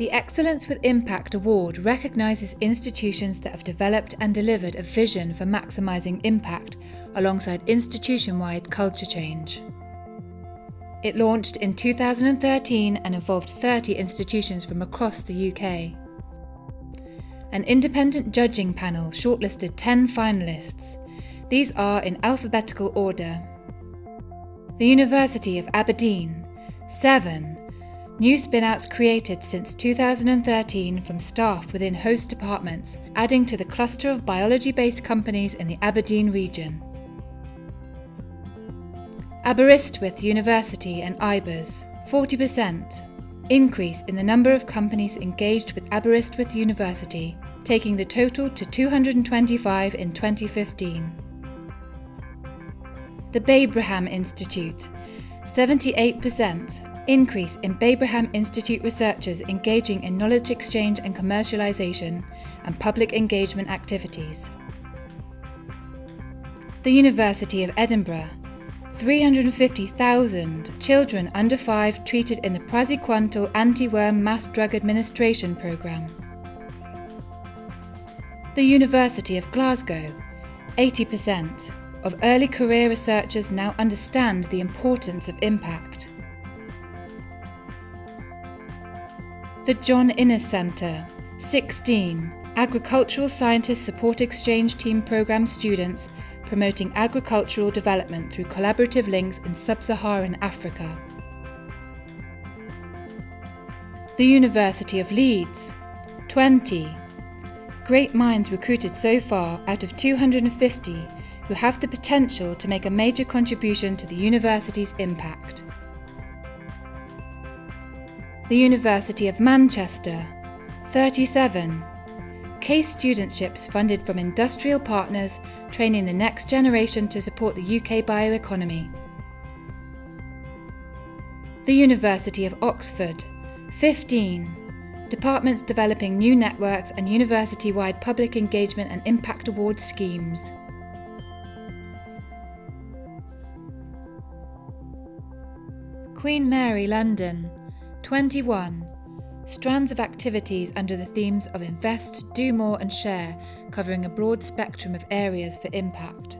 The Excellence with Impact Award recognises institutions that have developed and delivered a vision for maximising impact alongside institution wide culture change. It launched in 2013 and involved 30 institutions from across the UK. An independent judging panel shortlisted 10 finalists. These are in alphabetical order. The University of Aberdeen, 7 New spinouts created since 2013 from staff within host departments, adding to the cluster of biology based companies in the Aberdeen region. Aberystwyth University and IBERS 40%. Increase in the number of companies engaged with Aberystwyth University, taking the total to 225 in 2015. The Babraham Institute 78% increase in Babraham Institute researchers engaging in knowledge exchange and commercialisation and public engagement activities. The University of Edinburgh 350,000 children under 5 treated in the Praziquantel anti-worm mass drug administration programme. The University of Glasgow 80% of early career researchers now understand the importance of impact. The John Innes Centre 16 Agricultural Scientists Support Exchange Team Programme students promoting agricultural development through collaborative links in sub-Saharan Africa. The University of Leeds 20 Great minds recruited so far out of 250 who have the potential to make a major contribution to the university's impact the University of Manchester, 37. Case studentships funded from industrial partners training the next generation to support the UK bioeconomy. The University of Oxford, 15. Departments developing new networks and university wide public engagement and impact award schemes. Queen Mary London, 21. Strands of activities under the themes of Invest, Do More and Share, covering a broad spectrum of areas for impact.